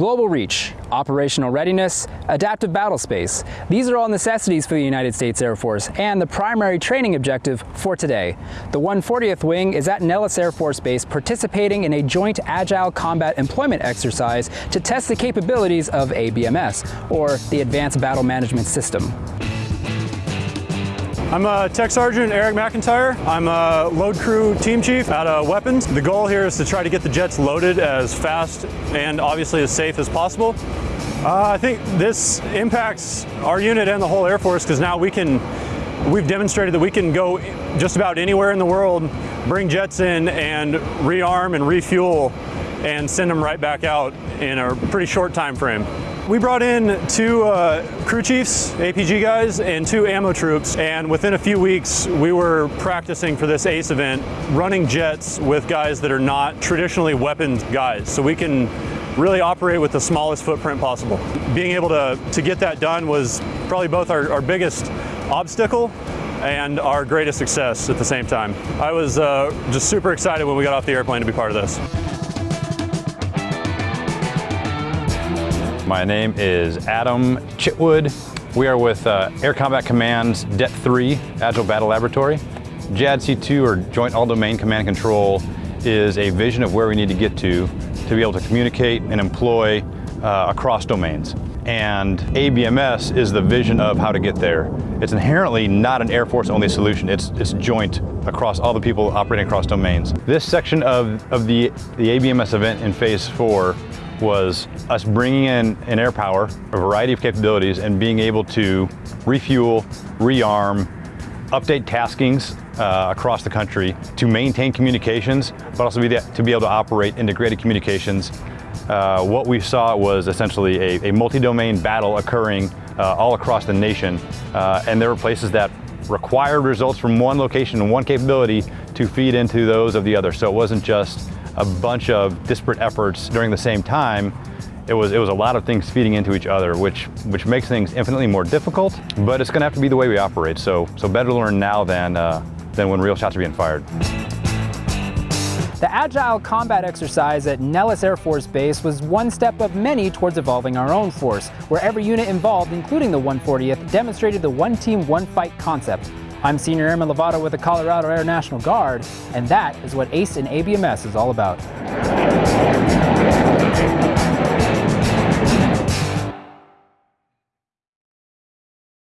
Global reach, operational readiness, adaptive battle space. These are all necessities for the United States Air Force and the primary training objective for today. The 140th Wing is at Nellis Air Force Base participating in a joint agile combat employment exercise to test the capabilities of ABMS, or the Advanced Battle Management System. I'm a Tech Sergeant Eric McIntyre. I'm a load crew team chief at uh, Weapons. The goal here is to try to get the jets loaded as fast and obviously as safe as possible. Uh, I think this impacts our unit and the whole Air Force because now we can, we've demonstrated that we can go just about anywhere in the world, bring jets in and rearm and refuel and send them right back out in a pretty short time frame. We brought in two uh, crew chiefs, APG guys, and two ammo troops, and within a few weeks we were practicing for this ACE event, running jets with guys that are not traditionally weaponed guys, so we can really operate with the smallest footprint possible. Being able to, to get that done was probably both our, our biggest obstacle and our greatest success at the same time. I was uh, just super excited when we got off the airplane to be part of this. My name is Adam Chitwood. We are with uh, Air Combat Command's DET 3 Agile Battle Laboratory. JADC2 or Joint All-Domain Command Control is a vision of where we need to get to to be able to communicate and employ uh, across domains. And ABMS is the vision of how to get there. It's inherently not an Air Force only solution. It's, it's joint across all the people operating across domains. This section of, of the, the ABMS event in phase four was us bringing in an air power, a variety of capabilities, and being able to refuel, rearm, update taskings uh, across the country to maintain communications, but also be the, to be able to operate integrated communications. Uh, what we saw was essentially a, a multi-domain battle occurring uh, all across the nation, uh, and there were places that required results from one location and one capability to feed into those of the other. So it wasn't just a bunch of disparate efforts during the same time, it was, it was a lot of things feeding into each other, which, which makes things infinitely more difficult, but it's gonna have to be the way we operate. So, so better to learn now than, uh, than when real shots are being fired. The Agile Combat exercise at Nellis Air Force Base was one step of many towards evolving our own force, where every unit involved, including the 140th, demonstrated the one team, one fight concept. I'm Senior Airman Lovato with the Colorado Air National Guard, and that is what ACE and ABMS is all about.